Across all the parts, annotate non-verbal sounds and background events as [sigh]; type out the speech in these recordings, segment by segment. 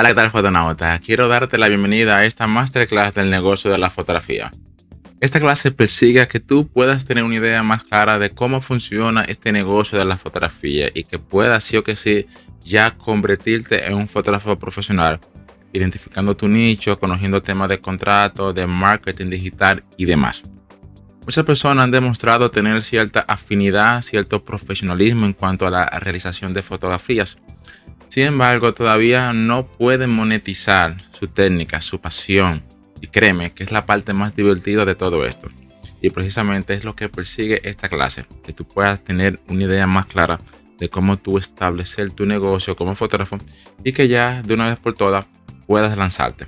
Hola, ¿qué tal fotonauta? Quiero darte la bienvenida a esta masterclass del negocio de la fotografía. Esta clase persigue que tú puedas tener una idea más clara de cómo funciona este negocio de la fotografía y que puedas sí o que sí ya convertirte en un fotógrafo profesional, identificando tu nicho, conociendo temas de contrato, de marketing digital y demás. Muchas personas han demostrado tener cierta afinidad, cierto profesionalismo en cuanto a la realización de fotografías. Sin embargo, todavía no pueden monetizar su técnica, su pasión. Y créeme que es la parte más divertida de todo esto. Y precisamente es lo que persigue esta clase, que tú puedas tener una idea más clara de cómo tú establecer tu negocio como fotógrafo y que ya de una vez por todas puedas lanzarte.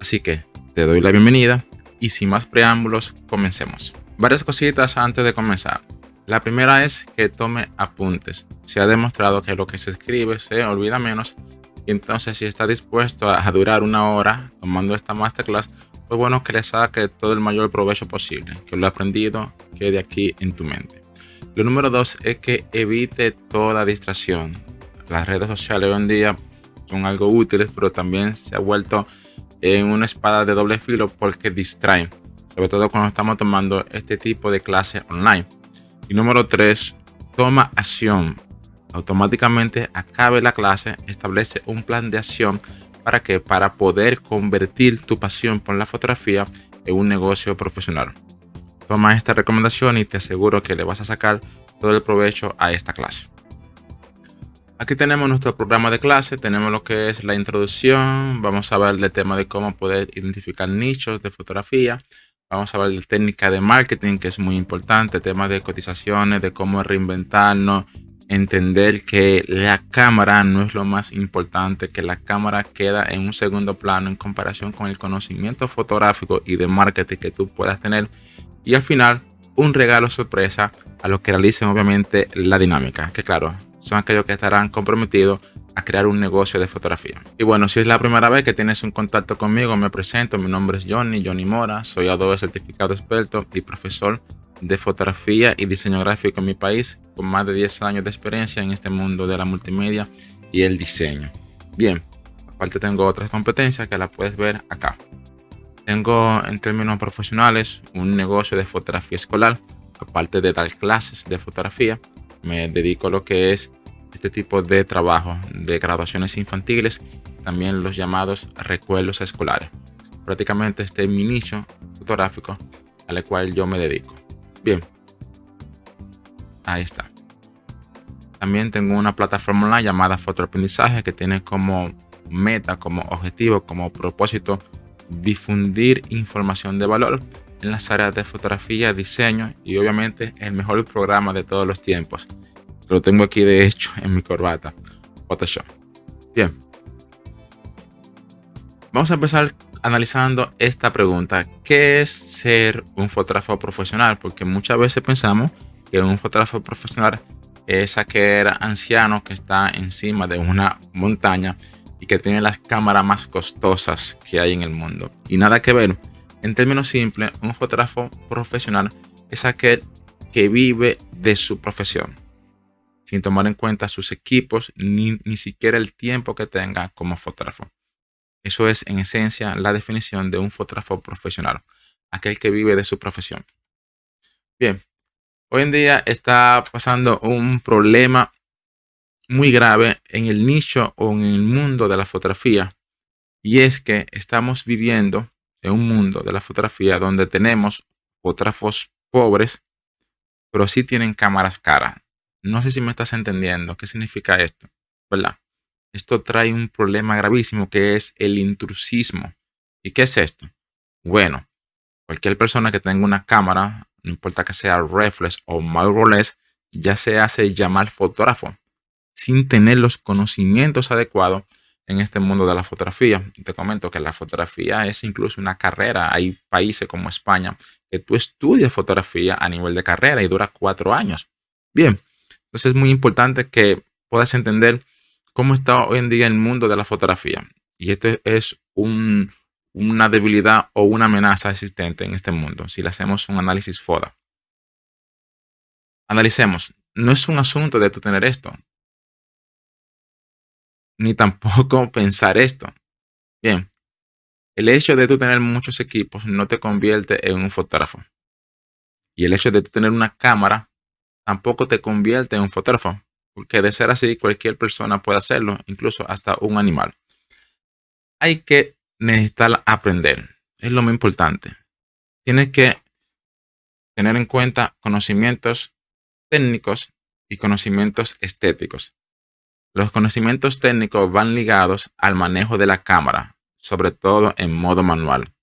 Así que te doy la bienvenida y sin más preámbulos, comencemos varias cositas antes de comenzar. La primera es que tome apuntes. Se ha demostrado que lo que se escribe se olvida menos. Y entonces si está dispuesto a durar una hora tomando esta masterclass, pues bueno que le saque todo el mayor provecho posible. Que lo aprendido quede aquí en tu mente. Lo número dos es que evite toda distracción. Las redes sociales hoy en día son algo útiles, pero también se ha vuelto en una espada de doble filo porque distraen sobre todo cuando estamos tomando este tipo de clase online. Y número 3, toma acción. Automáticamente acabe la clase, establece un plan de acción para que para poder convertir tu pasión por la fotografía en un negocio profesional. Toma esta recomendación y te aseguro que le vas a sacar todo el provecho a esta clase. Aquí tenemos nuestro programa de clase, tenemos lo que es la introducción, vamos a ver el tema de cómo poder identificar nichos de fotografía, Vamos a ver la técnica de marketing, que es muy importante, temas de cotizaciones, de cómo reinventarnos, entender que la cámara no es lo más importante, que la cámara queda en un segundo plano en comparación con el conocimiento fotográfico y de marketing que tú puedas tener. Y al final, un regalo sorpresa a los que realicen obviamente la dinámica, que claro, son aquellos que estarán comprometidos a crear un negocio de fotografía. Y bueno, si es la primera vez que tienes un contacto conmigo, me presento, mi nombre es Johnny, Johnny Mora, soy Adobe certificado experto y profesor de fotografía y diseño gráfico en mi país, con más de 10 años de experiencia en este mundo de la multimedia y el diseño. Bien, aparte tengo otras competencias que las puedes ver acá. Tengo en términos profesionales un negocio de fotografía escolar, aparte de dar clases de fotografía, me dedico a lo que es este tipo de trabajo de graduaciones infantiles, también los llamados recuerdos escolares. Prácticamente este es mi nicho fotográfico al cual yo me dedico. Bien, ahí está. También tengo una plataforma online llamada Fotoaprendizaje que tiene como meta, como objetivo, como propósito difundir información de valor en las áreas de fotografía, diseño y obviamente el mejor programa de todos los tiempos, lo tengo aquí de hecho en mi corbata. Photoshop. Bien. Vamos a empezar analizando esta pregunta. ¿Qué es ser un fotógrafo profesional? Porque muchas veces pensamos que un fotógrafo profesional es aquel anciano que está encima de una montaña y que tiene las cámaras más costosas que hay en el mundo. Y nada que ver. En términos simples, un fotógrafo profesional es aquel que vive de su profesión sin tomar en cuenta sus equipos ni, ni siquiera el tiempo que tenga como fotógrafo. Eso es en esencia la definición de un fotógrafo profesional, aquel que vive de su profesión. Bien, hoy en día está pasando un problema muy grave en el nicho o en el mundo de la fotografía y es que estamos viviendo en un mundo de la fotografía donde tenemos fotógrafos pobres, pero sí tienen cámaras caras. No sé si me estás entendiendo qué significa esto, ¿verdad? Esto trae un problema gravísimo que es el intrusismo. ¿Y qué es esto? Bueno, cualquier persona que tenga una cámara, no importa que sea reflex o mirrorless, ya se hace llamar fotógrafo sin tener los conocimientos adecuados en este mundo de la fotografía. Te comento que la fotografía es incluso una carrera. Hay países como España que tú estudias fotografía a nivel de carrera y dura cuatro años. Bien, entonces es muy importante que puedas entender cómo está hoy en día el mundo de la fotografía. Y este es una debilidad o una amenaza existente en este mundo si le hacemos un análisis FODA. Analicemos. No es un asunto de tú tener esto. ni tampoco [laughs] pensar esto. Bien, el hecho de tú tener muchos equipos no te convierte en un fotógrafo. Y el hecho de tener una cámara tampoco te convierte en un fotógrafo. Porque de ser así, cualquier persona puede hacerlo, incluso hasta un animal. Hay que necesitar aprender. Es lo más importante. Tienes que tener en cuenta conocimientos técnicos y conocimientos estéticos. Los conocimientos técnicos van ligados al manejo de la cámara, sobre todo en modo manual.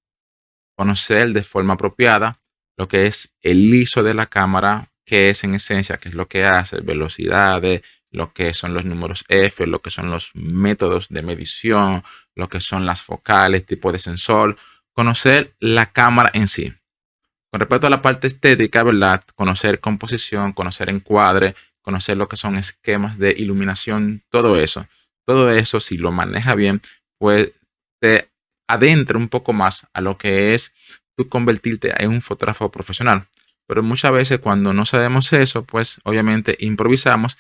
Conocer de forma apropiada lo que es el ISO de la cámara, que es en esencia, qué es lo que hace, velocidades, lo que son los números F, lo que son los métodos de medición, lo que son las focales, tipo de sensor, conocer la cámara en sí. Con respecto a la parte estética, ¿verdad? Conocer composición, conocer encuadre, conocer lo que son esquemas de iluminación, todo eso. Todo eso, si lo maneja bien, pues te adentra un poco más a lo que es tú convertirte en un fotógrafo profesional. Pero muchas veces cuando no sabemos eso, pues obviamente improvisamos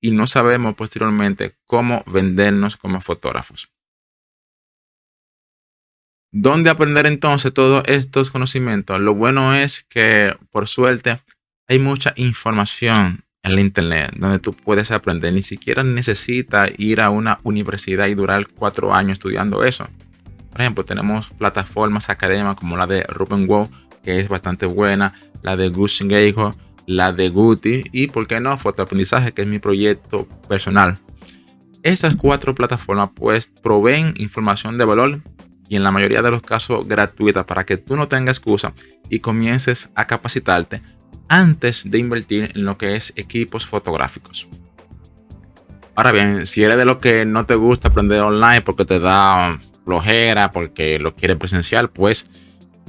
y no sabemos posteriormente cómo vendernos como fotógrafos. ¿Dónde aprender entonces todos estos conocimientos? Lo bueno es que, por suerte, hay mucha información en la internet donde tú puedes aprender. Ni siquiera necesitas ir a una universidad y durar cuatro años estudiando eso. Por ejemplo, tenemos plataformas académicas como la de Ruben Wow, que es bastante buena, la de Geijo, la de Guti y, ¿por qué no?, Fotoaprendizaje, que es mi proyecto personal. Estas cuatro plataformas pues proveen información de valor y en la mayoría de los casos gratuita para que tú no tengas excusa y comiences a capacitarte antes de invertir en lo que es equipos fotográficos. Ahora bien, si eres de lo que no te gusta aprender online porque te da flojera, porque lo quiere presencial, pues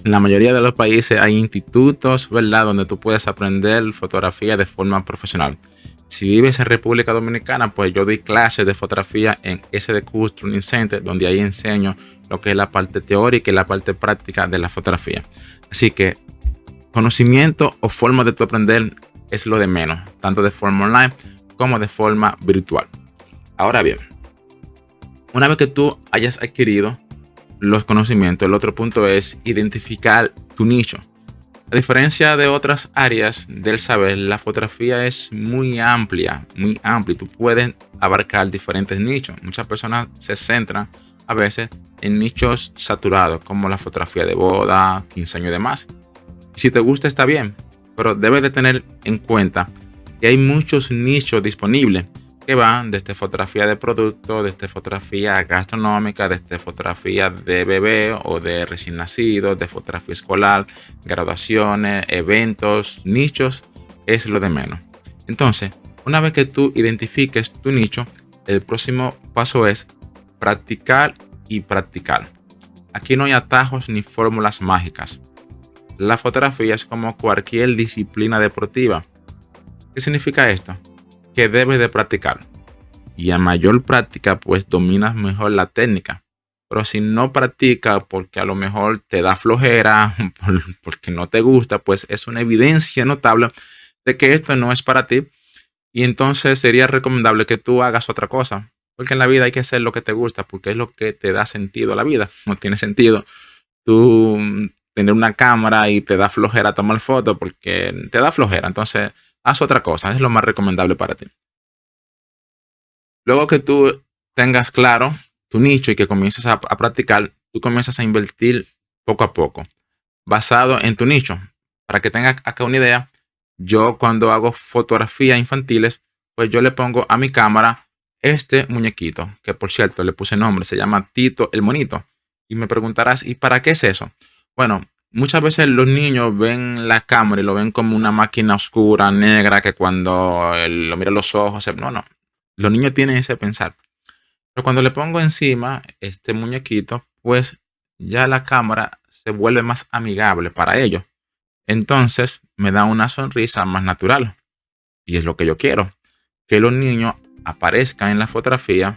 en la mayoría de los países hay institutos, ¿verdad? Donde tú puedes aprender fotografía de forma profesional. Si vives en República Dominicana, pues yo doy clases de fotografía en SDQ Training Center, donde ahí enseño lo que es la parte teórica y la parte práctica de la fotografía. Así que conocimiento o forma de tu aprender es lo de menos, tanto de forma online como de forma virtual. Ahora bien, una vez que tú hayas adquirido los conocimientos, el otro punto es identificar tu nicho. A diferencia de otras áreas del saber, la fotografía es muy amplia, muy amplia. Tú puedes abarcar diferentes nichos. Muchas personas se centran a veces en nichos saturados, como la fotografía de boda, 15 años y demás. Si te gusta, está bien, pero debes de tener en cuenta que hay muchos nichos disponibles que van desde fotografía de producto, desde fotografía gastronómica, desde fotografía de bebé o de recién nacido, de fotografía escolar, graduaciones, eventos, nichos, es lo de menos. Entonces, una vez que tú identifiques tu nicho, el próximo paso es practicar y practicar. Aquí no hay atajos ni fórmulas mágicas. La fotografía es como cualquier disciplina deportiva. ¿Qué significa esto? Que debes de practicar. Y a mayor práctica, pues dominas mejor la técnica. Pero si no practicas porque a lo mejor te da flojera, [laughs] porque no te gusta, pues es una evidencia notable de que esto no es para ti. Y entonces sería recomendable que tú hagas otra cosa. Porque en la vida hay que hacer lo que te gusta, porque es lo que te da sentido a la vida. No tiene sentido tú tener una cámara y te da flojera tomar fotos porque te da flojera. Entonces, haz otra cosa, es lo más recomendable para ti. Luego que tú tengas claro tu nicho y que comiences a, practicar, tú comienzas a invertir poco a poco, basado en tu nicho. Para que tengas acá una idea, yo cuando hago fotografías infantiles, pues yo le pongo a mi cámara este muñequito, que por cierto le puse nombre, se llama Tito el Monito. Y me preguntarás, ¿y para qué es eso? Bueno, muchas veces los niños ven la cámara y lo ven como una máquina oscura, negra, que cuando lo mira los ojos, no, no. Los niños tienen ese pensar. Pero cuando le pongo encima este muñequito, pues ya la cámara se vuelve más amigable para ellos. Entonces me da una sonrisa más natural. Y es lo que yo quiero. Que los niños aparezcan en la fotografía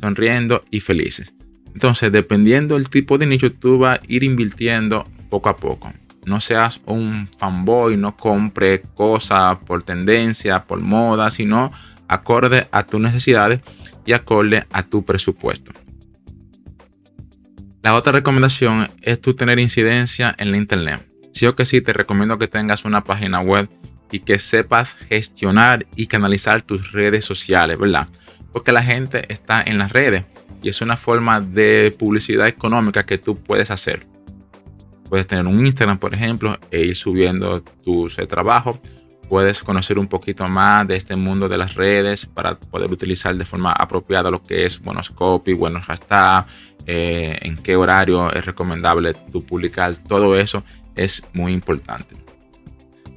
sonriendo y felices. Entonces, dependiendo del tipo de nicho, tú vas a ir invirtiendo poco a poco. No seas un fanboy, no compre cosas por tendencia, por moda, sino acorde a tus necesidades y acorde a tu presupuesto. La otra recomendación es tú tener incidencia en la internet. Sí o que sí, te recomiendo que tengas una página web y que sepas gestionar y canalizar tus redes sociales, ¿verdad? Porque la gente está en las redes y es una forma de publicidad económica que tú puedes hacer. Puedes tener un Instagram, por ejemplo, e ir subiendo tus trabajos. Puedes conocer un poquito más de este mundo de las redes para poder utilizar de forma apropiada lo que es buenos copy, buenos hashtags, eh, en qué horario es recomendable tu publicar. Todo eso es muy importante.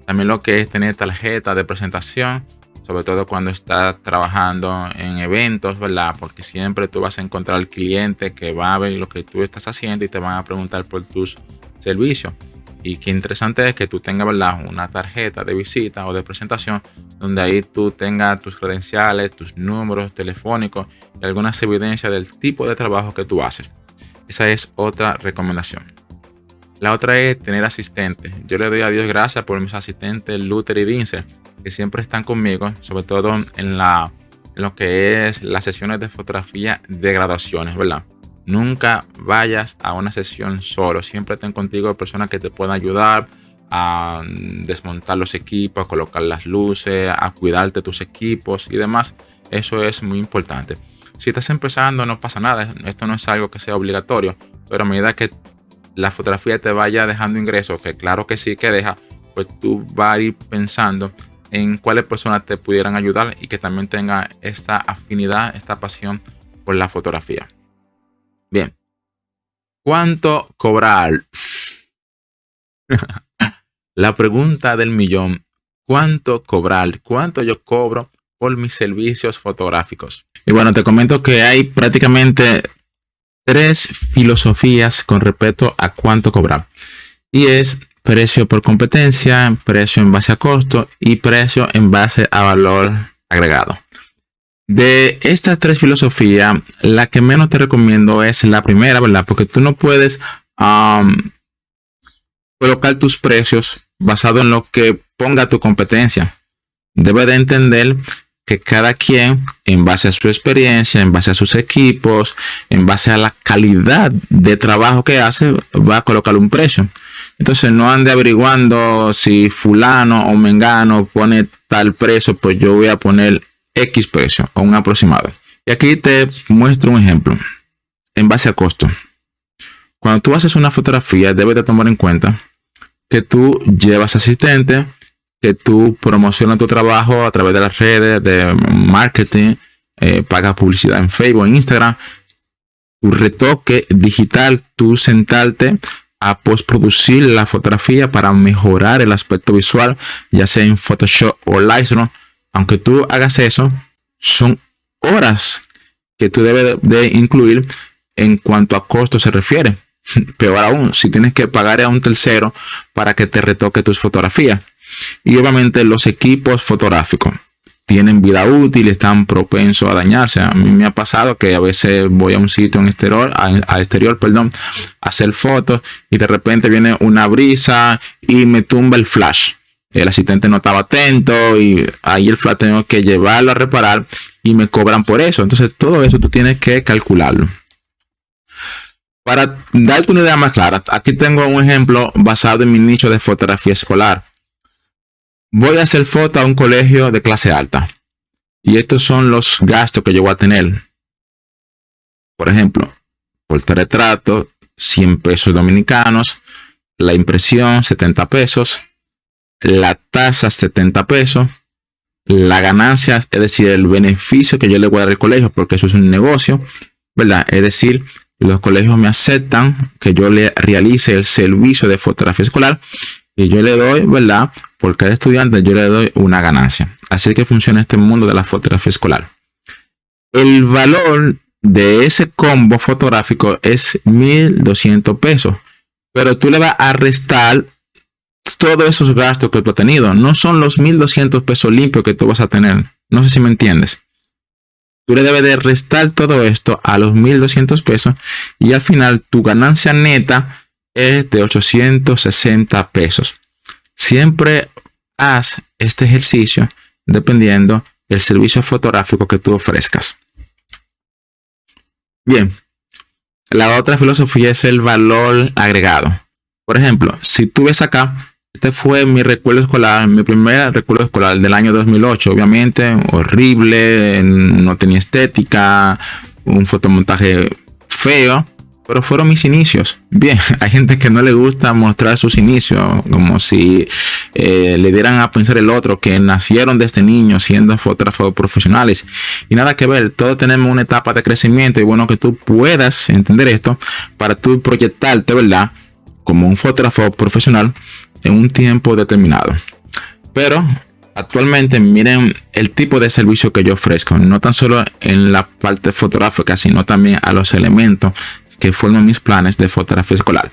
También lo que es tener tarjeta de presentación, sobre todo cuando estás trabajando en eventos, ¿verdad? Porque siempre tú vas a encontrar al cliente que va a ver lo que tú estás haciendo y te van a preguntar por tus servicios. Y qué interesante es que tú tengas, ¿verdad? Una tarjeta de visita o de presentación donde ahí tú tengas tus credenciales, tus números telefónicos y algunas evidencias del tipo de trabajo que tú haces. Esa es otra recomendación. La otra es tener asistentes. Yo le doy a Dios gracias por mis asistentes Luther y Vince, que siempre están conmigo, sobre todo en, la, lo que es las sesiones de fotografía de graduaciones, ¿verdad? Nunca vayas a una sesión solo. Siempre ten contigo personas que te puedan ayudar a desmontar los equipos, a colocar las luces, a cuidarte tus equipos y demás. Eso es muy importante. Si estás empezando, no pasa nada. Esto no es algo que sea obligatorio. Pero a medida que la fotografía te vaya dejando ingresos, que claro que sí que deja, pues tú vas a ir pensando en cuáles personas te pudieran ayudar y que también tenga esta afinidad, esta pasión por la fotografía. Bien, ¿cuánto cobrar? [laughs] la pregunta del millón, ¿cuánto cobrar? ¿Cuánto yo cobro por mis servicios fotográficos? Y bueno, te comento que hay prácticamente tres filosofías con respecto a cuánto cobrar. Y es precio por competencia, precio en base a costo y precio en base a valor agregado. De estas tres filosofías, la que menos te recomiendo es la primera, ¿verdad? Porque tú no puedes colocar tus precios basado en lo que ponga tu competencia. Debe de entender que cada quien, en base a su experiencia, en base a sus equipos, en base a la calidad de trabajo que hace, va a colocar un precio. Entonces no ande averiguando si fulano o mengano pone tal precio, pues yo voy a poner X precio o un aproximado. Y aquí te muestro un ejemplo en base a costo. Cuando tú haces una fotografía, debes de tomar en cuenta que tú llevas asistente, que tú promocionas tu trabajo a través de las redes de marketing, eh, pagas publicidad en Facebook, en Instagram, tu retoque digital, tú sentarte a postproducir la fotografía para mejorar el aspecto visual, ya sea en Photoshop o Lightroom. Aunque tú hagas eso, son horas que tú debes de incluir en cuanto a costo se refiere. [laughs] Peor aún, si tienes que pagar a un tercero para que te retoque tus fotografías. Y obviamente los equipos fotográficos tienen vida útil, están propensos a dañarse. A mí me ha pasado que a veces voy a un sitio en exterior, a, exterior, perdón, a hacer fotos y de repente viene una brisa y me tumba el flash. El asistente no estaba atento y ahí el flash tengo que llevarlo a reparar y me cobran por eso. Entonces todo eso tú tienes que calcularlo. Para darte una idea más clara, aquí tengo un ejemplo basado en mi nicho de fotografía escolar voy a hacer foto a un colegio de clase alta. Y estos son los gastos que yo voy a tener. Por ejemplo, retrato, 100 pesos dominicanos, la impresión, 70 pesos, la tasa, 70 pesos, la ganancia, es decir, el beneficio que yo le voy a dar al colegio, porque eso es un negocio, ¿verdad? Es decir, los colegios me aceptan que yo le realice el servicio de fotografía escolar y yo le doy, ¿verdad? Por cada estudiante yo le doy una ganancia. Así que funciona este mundo de la fotografía escolar. El valor de ese combo fotográfico es 1200 pesos. Pero tú le vas a restar todos esos gastos que tú has tenido. No son los 1200 pesos limpios que tú vas a tener. No sé si me entiendes. Tú le debes de restar todo esto a los 1200 pesos y al final tu ganancia neta es de 860 pesos. Siempre haz este ejercicio dependiendo el servicio fotográfico que tú ofrezcas. Bien, la otra filosofía es el valor agregado. Por ejemplo, si tú ves acá, este fue mi recuerdo escolar, mi primer recuerdo escolar del año 2008. Obviamente, horrible, no tenía estética, un fotomontaje feo, pero fueron mis inicios. Bien, [laughs] hay gente que no le gusta mostrar sus inicios, como si eh, le dieran a pensar el otro que nacieron de este niño siendo fotógrafos profesionales. Y nada que ver, todos tenemos una etapa de crecimiento y bueno que tú puedas entender esto para tú proyectarte, ¿verdad? Como un fotógrafo profesional en un tiempo determinado. Pero actualmente miren el tipo de servicio que yo ofrezco, no tan solo en la parte fotográfica, sino también a los elementos que forman mis planes de fotografía escolar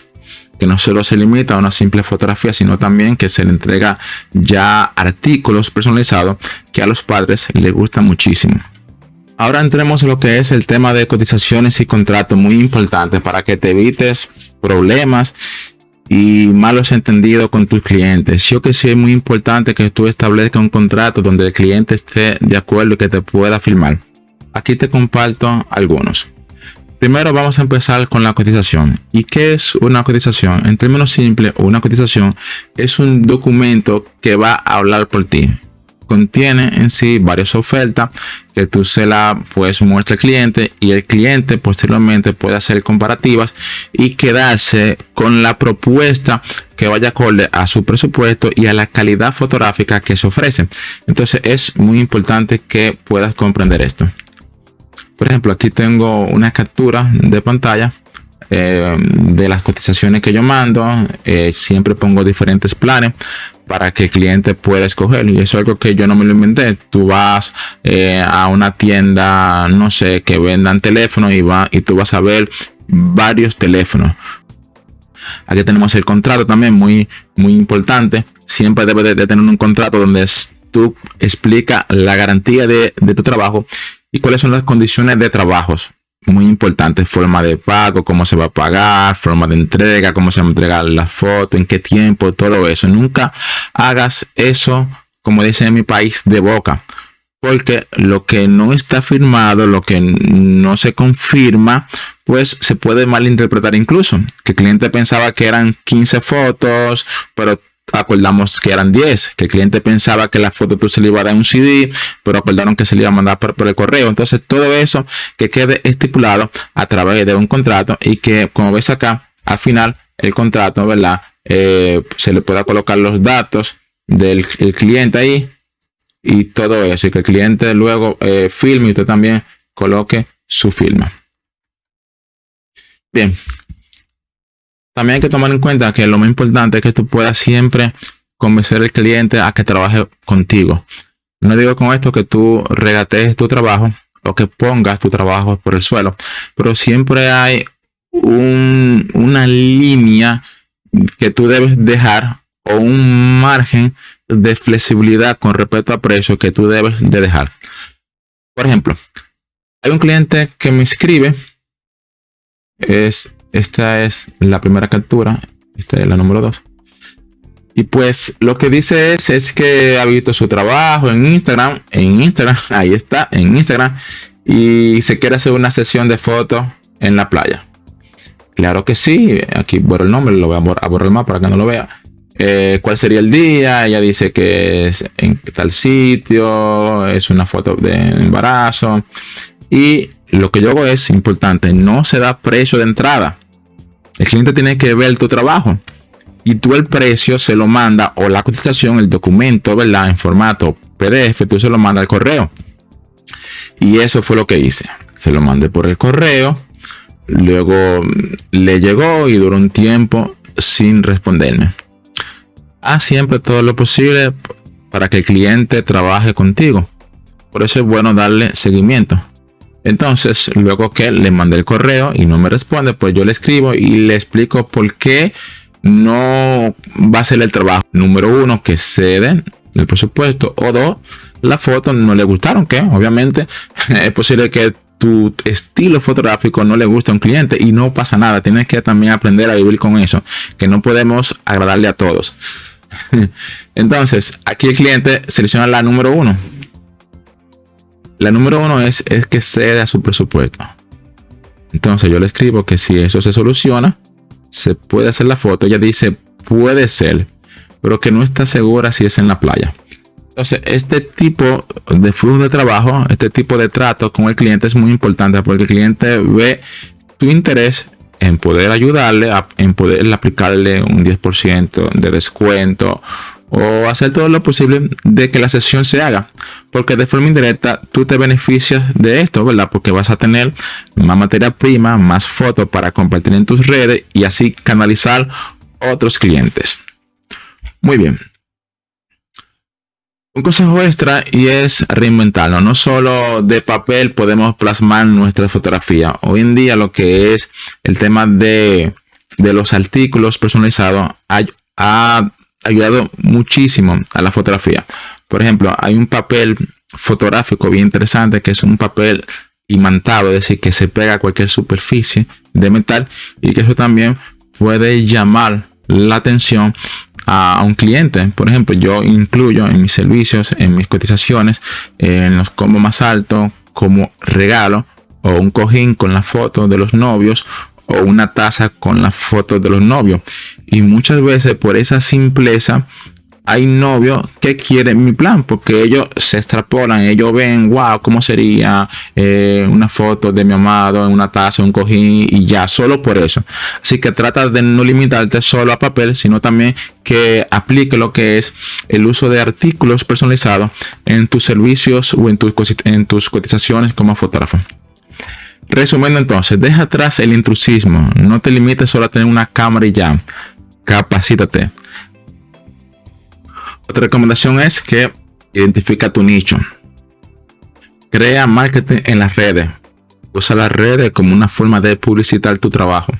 que no solo se limita a una simple fotografía, sino también que se le entrega ya artículos personalizados que a los padres les gusta muchísimo. Ahora entremos en lo que es el tema de cotizaciones y contratos, muy importante para que te evites problemas y malos entendidos con tus clientes. Yo que sí es muy importante que tú establezcas un contrato donde el cliente esté de acuerdo y que te pueda firmar. Aquí te comparto algunos. Primero vamos a empezar con la cotización. ¿Y qué es una cotización? En términos simples, una cotización es un documento que va a hablar por ti. Contiene en sí varias ofertas que tú se la puedes muestra al cliente y el cliente posteriormente puede hacer comparativas y quedarse con la propuesta que vaya acorde a su presupuesto y a la calidad fotográfica que se ofrece. Entonces es muy importante que puedas comprender esto. Por ejemplo, aquí tengo una captura de pantalla eh, de las cotizaciones que yo mando. Eh, siempre pongo diferentes planes para que el cliente pueda escoger. Y eso es algo que yo no me lo inventé. Tú vas eh, a una tienda, no sé, que vendan teléfonos y, va, y tú vas a ver varios teléfonos. Aquí tenemos el contrato también muy, muy importante. Siempre debe de, tener un contrato donde tú explica la garantía de tu trabajo y cuáles son las condiciones de trabajos. Muy importante, forma de pago, cómo se va a pagar, forma de entrega, cómo se va a entregar la foto, en qué tiempo, todo eso. Nunca hagas eso, como dicen en mi país, de boca. Porque lo que no está firmado, lo que no se confirma, pues se puede malinterpretar incluso. Que el cliente pensaba que eran 15 fotos, pero acordamos que eran 10, que el cliente pensaba que la foto tú se le iba a dar un CD, pero acordaron que se le iba a mandar por, el correo. Entonces todo eso que quede estipulado a través de un contrato y que como ves acá, al final el contrato, ¿verdad? Eh, se le pueda colocar los datos del cliente ahí y todo eso. Y que el cliente luego eh, filme y usted también coloque su firma. Bien, también hay que tomar en cuenta que lo más importante es que tú puedas siempre convencer al cliente a que trabaje contigo. No digo con esto que tú regatees tu trabajo o que pongas tu trabajo por el suelo, pero siempre hay una línea que tú debes dejar o un margen de flexibilidad con respecto a precio que tú debes de dejar. Por ejemplo, hay un cliente que me escribe, es esta es la primera captura. Esta es la número 2. Y pues lo que dice es, es que ha visto su trabajo en Instagram. En Instagram, [laughs] ahí está, en Instagram. Y se quiere hacer una sesión de fotos en la playa. Claro que sí. Aquí borro el nombre, lo voy a borrar, el mapa para que no lo vea. Eh, ¿Cuál sería el día? Ella dice que es en tal sitio. Es una foto de embarazo. Y lo que yo hago es importante, no se da precio de entrada. El cliente tiene que ver tu trabajo y tú el precio se lo manda o la cotización, el documento, ¿verdad? En formato PDF, tú se lo manda al correo. Y eso fue lo que hice. Se lo mandé por el correo. Luego le llegó y duró un tiempo sin responderme. Haz siempre todo lo posible para que el cliente trabaje contigo. Por eso es bueno darle seguimiento. Entonces, luego que le mandé el correo y no me responde, pues yo le escribo y le explico por qué no va a ser el trabajo. Número uno, que ceden el presupuesto. O dos, la foto no le gustaron, que obviamente [laughs] es posible que tu estilo fotográfico no le guste a un cliente y no pasa nada. Tienes que también aprender a vivir con eso, que no podemos agradarle a todos. [laughs] Entonces, aquí el cliente selecciona la número uno La número uno es, es que cede a su presupuesto. Entonces yo le escribo que si eso se soluciona, se puede hacer la foto. Ella dice, puede ser, pero que no está segura si es en la playa. Entonces, este tipo de flujo de trabajo, este tipo de trato con el cliente es muy importante porque el cliente ve tu interés en poder ayudarle, en poder aplicarle un 10% de descuento o hacer todo lo posible de que la sesión se haga. Porque de forma indirecta tú te beneficias de esto, ¿verdad? Porque vas a tener más materia prima, más fotos para compartir en tus redes y así canalizar otros clientes. Muy bien. Un consejo extra y es reinventarlo. No solo de papel podemos plasmar nuestra fotografía. Hoy en día lo que es el tema de, los artículos personalizados ha, ayudado muchísimo a la fotografía. Por ejemplo, hay un papel fotográfico bien interesante que es un papel imantado, es decir, que se pega a cualquier superficie de metal y que eso también puede llamar la atención a, un cliente. Por ejemplo, yo incluyo en mis servicios, en mis cotizaciones, en los combos más altos, como regalo o un cojín con la foto de los novios o una taza con la foto de los novios. Y muchas veces por esa simpleza hay novios que quieren mi plan porque ellos se extrapolan, ellos ven, wow, cómo sería eh, una foto de mi amado en una taza, un cojín y ya, solo por eso. Así que trata de no limitarte solo a papel, sino también que aplique lo que es el uso de artículos personalizados en tus servicios o en tus, en tus cotizaciones como fotógrafo. Resumiendo entonces, deja atrás el intrusismo, no te limites solo a tener una cámara y ya, capacítate otra recomendación es que identifica tu nicho. Crea marketing en las redes. Usa las redes como una forma de publicitar tu trabajo.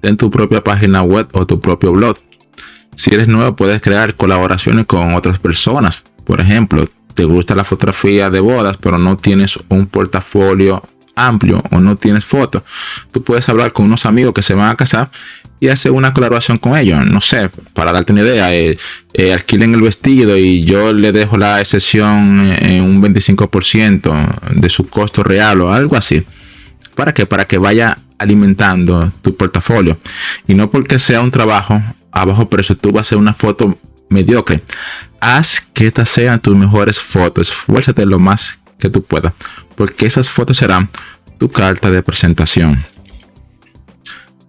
Ten tu propia página web o tu propio blog. Si eres nuevo, puedes crear colaboraciones con otras personas. Por ejemplo, te gusta la fotografía de bodas, pero no tienes un portafolio amplio o no tienes fotos. Tú puedes hablar con unos amigos que se van a casar y hacer una colaboración con ellos. No sé, para darte una idea, eh, eh, alquilen el vestido y yo le dejo la excepción en un 25% de su costo real o algo así. ¿Para qué? Para que vaya alimentando tu portafolio. Y no porque sea un trabajo a bajo precio, tú vas a hacer una foto mediocre. Haz que estas sean tus mejores fotos. Esfuérzate lo más que tú puedas. Porque esas fotos serán tu carta de presentación.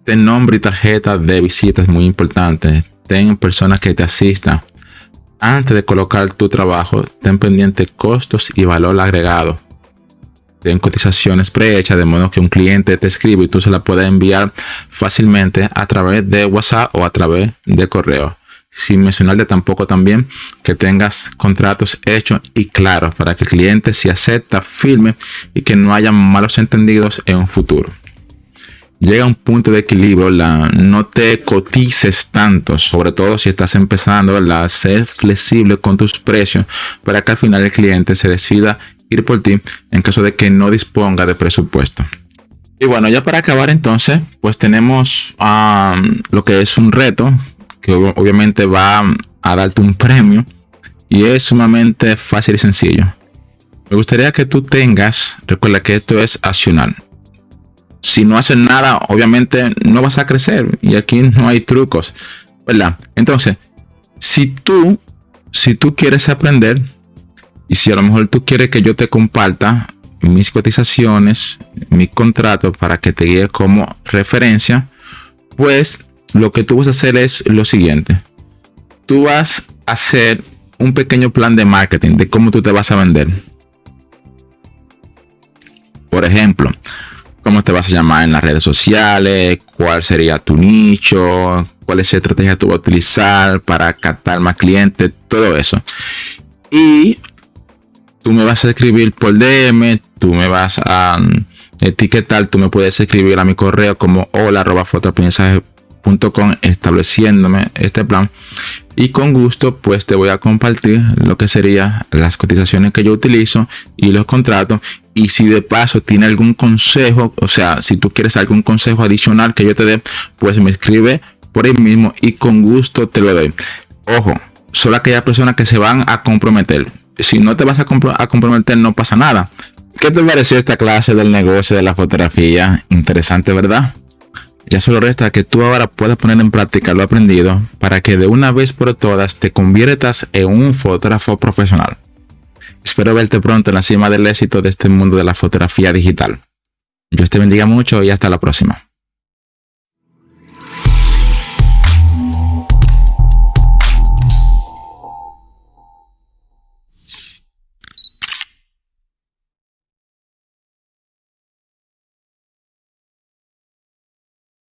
Ten nombre y tarjeta de visita es muy importante. Ten personas que te asistan. Antes de colocar tu trabajo, ten pendiente costos y valor agregado. Ten cotizaciones prehechas de modo que un cliente te escribe y tú se la puedes enviar fácilmente a través de WhatsApp o a través de correo. Sin mencionarte tampoco también que tengas contratos hechos y claros para que el cliente se acepta, firme y que no haya malos entendidos en un futuro llega un punto de equilibrio, no te cotices tanto, sobre todo si estás empezando, a ser flexible con tus precios para que al final el cliente se decida ir por ti en caso de que no disponga de presupuesto. Y bueno, ya para acabar entonces, pues tenemos lo que es un reto que obviamente va a darte un premio y es sumamente fácil y sencillo. Me gustaría que tú tengas, recuerda que esto es accionar si no haces nada, obviamente no vas a crecer. Y aquí no hay trucos, ¿verdad? Entonces, si tú, si tú quieres aprender, y si a lo mejor tú quieres que yo te comparta mis cotizaciones, mi contrato para que te guíe como referencia, pues lo que tú vas a hacer es lo siguiente. Tú vas a hacer un pequeño plan de marketing de cómo tú te vas a vender. Por ejemplo, cómo te vas a llamar en las redes sociales, cuál sería tu nicho, cuál es la estrategia tú vas a utilizar para captar más clientes, todo eso. Y tú me vas a escribir por DM, tú me vas a mm, etiquetar, tú me puedes escribir a mi correo como hola arroba estableciéndome este plan. Y con gusto pues te voy a compartir lo que sería las cotizaciones que yo utilizo y los contratos. Y si de paso tiene algún consejo o sea si tú quieres algún consejo adicional que yo te dé pues me escribe por ahí mismo y con gusto te lo doy. Ojo solo aquellas personas que se van a comprometer. Si no te vas a, a comprometer no pasa nada. ¿Qué te pareció esta clase del negocio de la fotografía? Interesante, ¿verdad? Ya solo resta que tú ahora puedas poner en práctica lo aprendido para que de una vez por todas te conviertas en un fotógrafo profesional. Espero verte pronto en la cima del éxito de este mundo de la fotografía digital. Dios te bendiga mucho y hasta la próxima.